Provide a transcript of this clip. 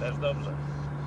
Też dobrze.